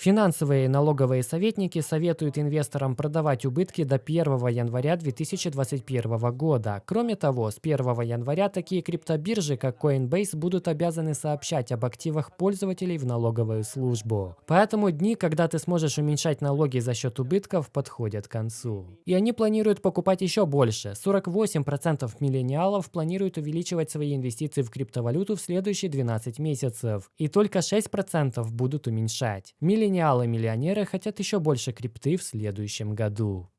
Финансовые и налоговые советники советуют инвесторам продавать убытки до 1 января 2021 года. Кроме того, с 1 января такие криптобиржи, как Coinbase, будут обязаны сообщать об активах пользователей в налоговую службу. Поэтому дни, когда ты сможешь уменьшать налоги за счет убытков, подходят к концу. И они планируют покупать еще больше. 48% миллениалов планируют увеличивать свои инвестиции в криптовалюту в следующие 12 месяцев. И только 6% будут уменьшать. Миллениалы-миллионеры хотят еще больше крипты в следующем году.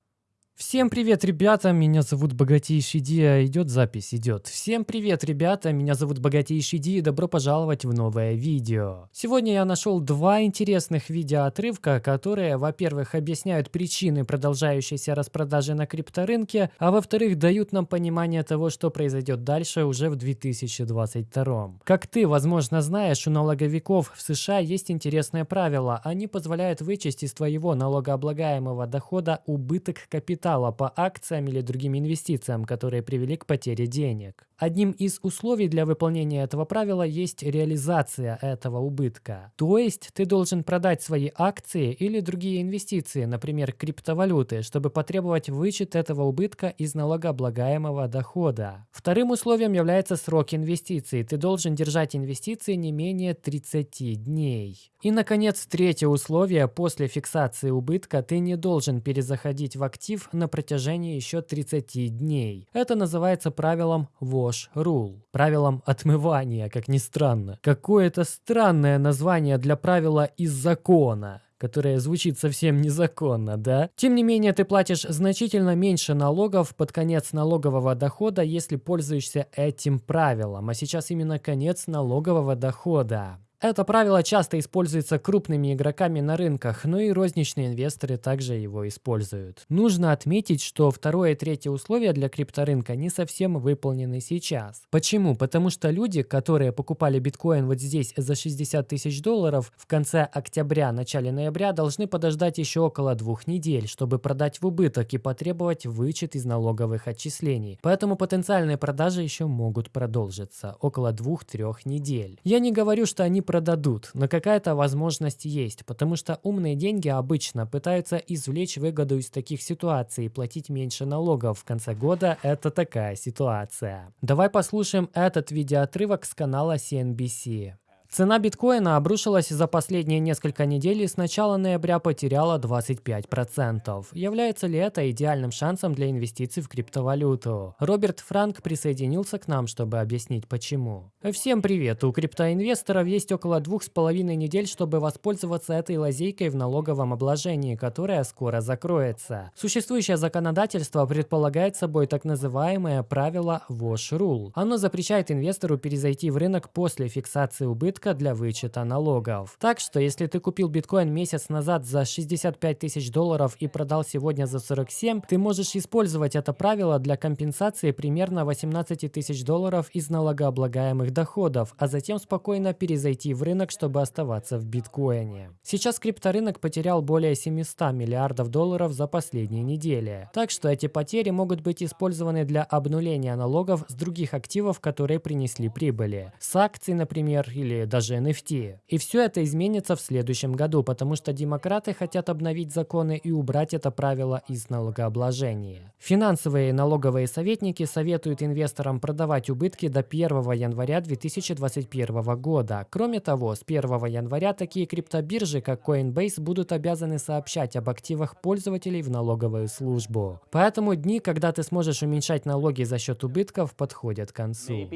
Всем привет, ребята, меня зовут Богатейший Ди, а идет запись, идет. Всем привет, ребята, меня зовут Богатейший Ди, и добро пожаловать в новое видео. Сегодня я нашел два интересных видеоотрывка, которые, во-первых, объясняют причины продолжающейся распродажи на крипторынке, а во-вторых, дают нам понимание того, что произойдет дальше уже в 2022. Как ты, возможно, знаешь, у налоговиков в США есть интересное правило. Они позволяют вычесть из твоего налогооблагаемого дохода убыток капитала капитала по акциям или другим инвестициям, которые привели к потере денег. Одним из условий для выполнения этого правила есть реализация этого убытка. То есть ты должен продать свои акции или другие инвестиции, например, криптовалюты, чтобы потребовать вычет этого убытка из налогооблагаемого дохода. Вторым условием является срок инвестиций. Ты должен держать инвестиции не менее 30 дней. И, наконец, третье условие. После фиксации убытка ты не должен перезаходить в актив на протяжении еще 30 дней. Это называется правилом wash rule, правилом отмывания, как ни странно. Какое-то странное название для правила из закона которое звучит совсем незаконно, да? Тем не менее, ты платишь значительно меньше налогов под конец налогового дохода, если пользуешься этим правилом. А сейчас именно конец налогового дохода. Это правило часто используется крупными игроками на рынках, но и розничные инвесторы также его используют. Нужно отметить, что второе и третье условие для крипторынка не совсем выполнены сейчас. Почему? Потому что люди, которые покупали биткоин вот здесь за 60 тысяч долларов в конце октября, начале ноября, должны подождать еще около двух недель, чтобы продать в убыток и потребовать вычет из налоговых отчислений. Поэтому потенциальные продажи еще могут продолжиться около двух-трех недель. Я не говорю, что они продадут, но какая-то возможность есть, потому что умные деньги обычно пытаются извлечь выгоду из таких ситуаций и платить меньше налогов. В конце года это такая ситуация. Давай послушаем этот видеоотрывок с канала CNBC. Цена биткоина обрушилась за последние несколько недель и с начала ноября потеряла 25%. Является ли это идеальным шансом для инвестиций в криптовалюту? Роберт Франк присоединился к нам, чтобы объяснить почему. Всем привет! У криптоинвесторов есть около двух с половиной недель, чтобы воспользоваться этой лазейкой в налоговом обложении, которая скоро закроется. Существующее законодательство предполагает собой так называемое правило Wash Rule. Оно запрещает инвестору перезайти в рынок после фиксации убытков попытка для вычета налогов. Так что, если ты купил биткоин месяц назад за 65 тысяч долларов и продал сегодня за 47, ты можешь использовать это правило для компенсации примерно 18 тысяч долларов из налогооблагаемых доходов, а затем спокойно перезайти в рынок, чтобы оставаться в биткоине. Сейчас крипторынок потерял более 700 миллиардов долларов за последние недели. Так что эти потери могут быть использованы для обнуления налогов с других активов, которые принесли прибыли. С акций, например, или даже NFT. И все это изменится в следующем году, потому что демократы хотят обновить законы и убрать это правило из налогообложения. Финансовые и налоговые советники советуют инвесторам продавать убытки до 1 января 2021 года. Кроме того, с 1 января такие криптобиржи, как Coinbase, будут обязаны сообщать об активах пользователей в налоговую службу. Поэтому дни, когда ты сможешь уменьшать налоги за счет убытков, подходят к концу.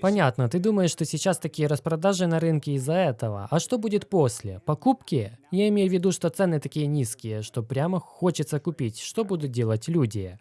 Понятно, ты думаешь, что сейчас такие распродажи на рынке из-за этого. А что будет после? Покупки? Я имею в виду, что цены такие низкие, что прямо хочется купить. Что будут делать люди?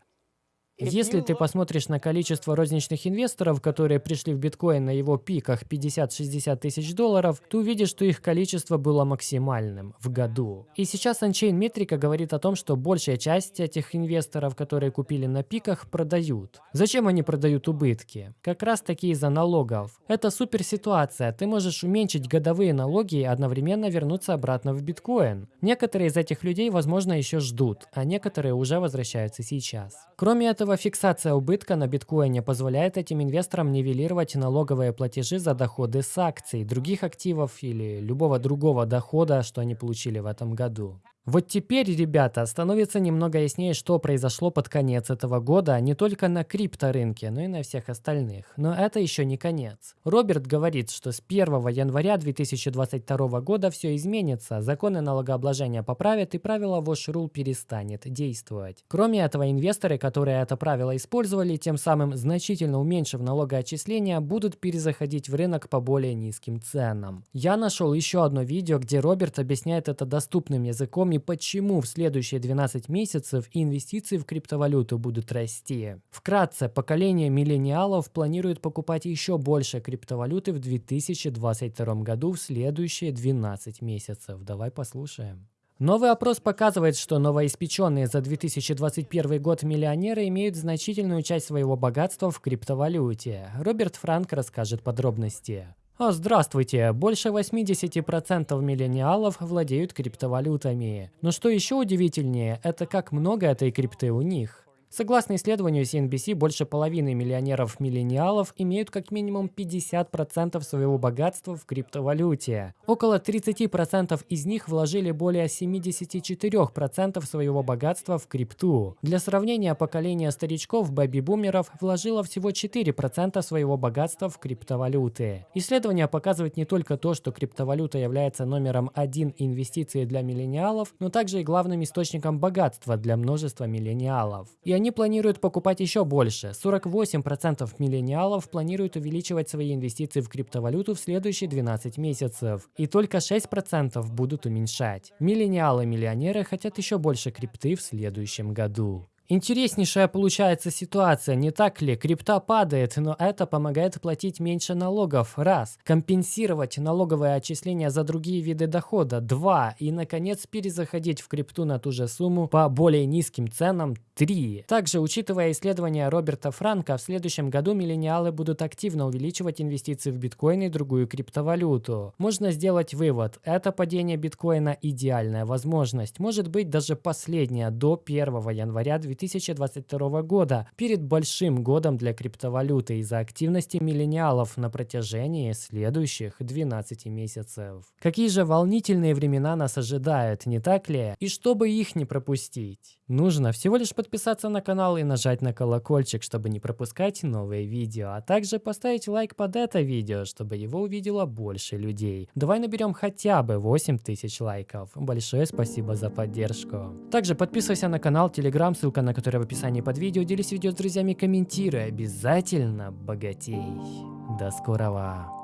Если ты посмотришь на количество розничных инвесторов, которые пришли в биткоин на его пиках 50-60 тысяч долларов, ты увидишь, что их количество было максимальным в году. И сейчас Unchain метрика говорит о том, что большая часть этих инвесторов, которые купили на пиках, продают. Зачем они продают убытки? Как раз таки из-за налогов. Это супер ситуация. Ты можешь уменьшить годовые налоги и одновременно вернуться обратно в биткоин. Некоторые из этих людей, возможно, еще ждут, а некоторые уже возвращаются сейчас. Кроме этого, этого фиксация убытка на биткоине позволяет этим инвесторам нивелировать налоговые платежи за доходы с акций, других активов или любого другого дохода, что они получили в этом году. Вот теперь, ребята, становится немного яснее, что произошло под конец этого года не только на крипторынке, но и на всех остальных. Но это еще не конец. Роберт говорит, что с 1 января 2022 года все изменится, законы налогообложения поправят и правило Wash Rule перестанет действовать. Кроме этого, инвесторы, которые это правило использовали, тем самым значительно уменьшив налогоотчисления, будут перезаходить в рынок по более низким ценам. Я нашел еще одно видео, где Роберт объясняет это доступным языком и почему в следующие 12 месяцев инвестиции в криптовалюту будут расти. Вкратце, поколение миллениалов планирует покупать еще больше криптовалюты в 2022 году в следующие 12 месяцев. Давай послушаем. Новый опрос показывает, что новоиспеченные за 2021 год миллионеры имеют значительную часть своего богатства в криптовалюте. Роберт Франк расскажет подробности. Здравствуйте! Больше 80% миллениалов владеют криптовалютами. Но что еще удивительнее, это как много этой крипты у них. Согласно исследованию CNBC, больше половины миллионеров-миллениалов имеют как минимум 50% своего богатства в криптовалюте. Около 30% из них вложили более 74% своего богатства в крипту. Для сравнения, поколение старичков бэби-бумеров вложило всего 4% своего богатства в криптовалюты. Исследование показывает не только то, что криптовалюта является номером один инвестиций для миллениалов, но также и главным источником богатства для множества миллениалов. И они планируют покупать еще больше. 48% миллениалов планируют увеличивать свои инвестиции в криптовалюту в следующие 12 месяцев. И только 6% будут уменьшать. Миллениалы-миллионеры хотят еще больше крипты в следующем году. Интереснейшая получается ситуация, не так ли? Крипта падает, но это помогает платить меньше налогов. Раз. Компенсировать налоговые отчисления за другие виды дохода. Два. И, наконец, перезаходить в крипту на ту же сумму по более низким ценам. Три. Также, учитывая исследования Роберта Франка, в следующем году миллениалы будут активно увеличивать инвестиции в биткоин и другую криптовалюту. Можно сделать вывод. Это падение биткоина идеальная возможность. Может быть, даже последняя до 1 января 2020 2022 года, перед большим годом для криптовалюты из-за активности миллениалов на протяжении следующих 12 месяцев. Какие же волнительные времена нас ожидают, не так ли? И чтобы их не пропустить, нужно всего лишь подписаться на канал и нажать на колокольчик, чтобы не пропускать новые видео, а также поставить лайк под это видео, чтобы его увидело больше людей. Давай наберем хотя бы 8000 лайков. Большое спасибо за поддержку. Также подписывайся на канал, телеграм, ссылка на который в описании под видео. Делись видео с друзьями, комментируй. Обязательно богатей. До скорого.